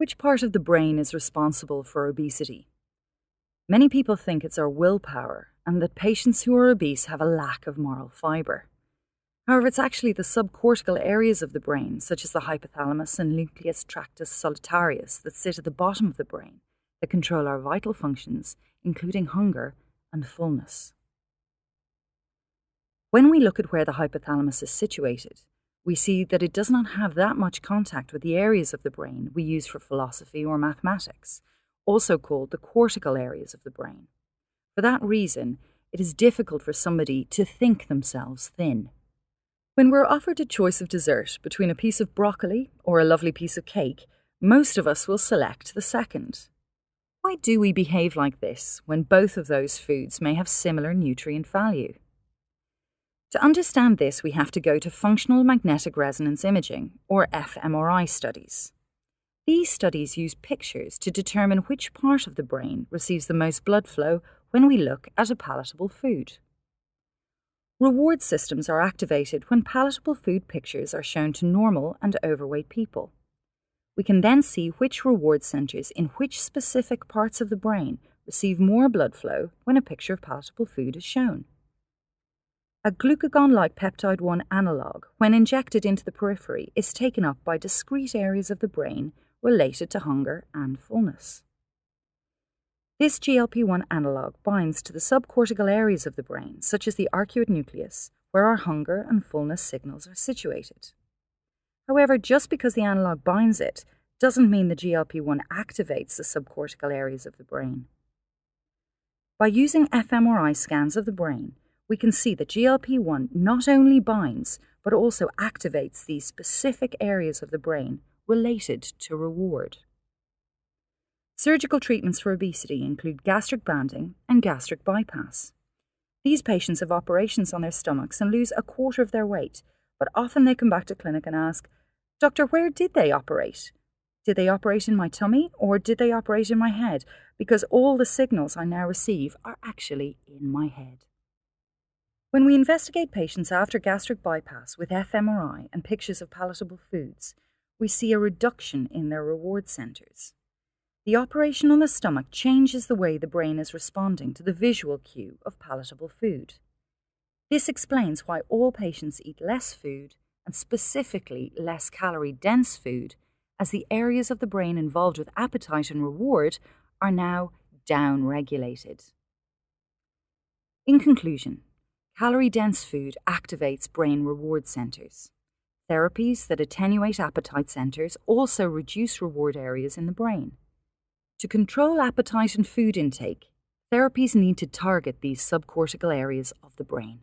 Which part of the brain is responsible for obesity? Many people think it's our willpower and that patients who are obese have a lack of moral fibre. However, it's actually the subcortical areas of the brain, such as the hypothalamus and nucleus tractus solitarius, that sit at the bottom of the brain that control our vital functions, including hunger and fullness. When we look at where the hypothalamus is situated, we see that it does not have that much contact with the areas of the brain we use for philosophy or mathematics, also called the cortical areas of the brain. For that reason, it is difficult for somebody to think themselves thin. When we're offered a choice of dessert between a piece of broccoli or a lovely piece of cake, most of us will select the second. Why do we behave like this when both of those foods may have similar nutrient value? To understand this, we have to go to functional magnetic resonance imaging, or fMRI studies. These studies use pictures to determine which part of the brain receives the most blood flow when we look at a palatable food. Reward systems are activated when palatable food pictures are shown to normal and overweight people. We can then see which reward centres in which specific parts of the brain receive more blood flow when a picture of palatable food is shown. A glucagon-like peptide-1 analogue, when injected into the periphery, is taken up by discrete areas of the brain related to hunger and fullness. This GLP-1 analogue binds to the subcortical areas of the brain, such as the arcuate nucleus, where our hunger and fullness signals are situated. However, just because the analogue binds it doesn't mean the GLP-1 activates the subcortical areas of the brain. By using fMRI scans of the brain, we can see that GLP 1 not only binds, but also activates these specific areas of the brain related to reward. Surgical treatments for obesity include gastric banding and gastric bypass. These patients have operations on their stomachs and lose a quarter of their weight, but often they come back to clinic and ask, Doctor, where did they operate? Did they operate in my tummy or did they operate in my head? Because all the signals I now receive are actually in my head. When we investigate patients after gastric bypass with fMRI and pictures of palatable foods, we see a reduction in their reward centers. The operation on the stomach changes the way the brain is responding to the visual cue of palatable food. This explains why all patients eat less food, and specifically less calorie dense food, as the areas of the brain involved with appetite and reward are now down regulated. In conclusion, Calorie dense food activates brain reward centers. Therapies that attenuate appetite centers also reduce reward areas in the brain. To control appetite and food intake, therapies need to target these subcortical areas of the brain.